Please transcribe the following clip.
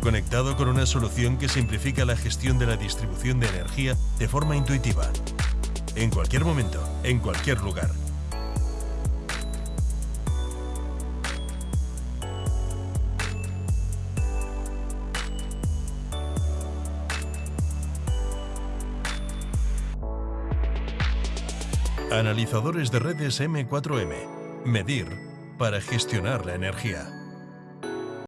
conectado con una solución que simplifica la gestión de la distribución de energía de forma intuitiva. En cualquier momento, en cualquier lugar. Analizadores de redes M4M. Medir para gestionar la energía.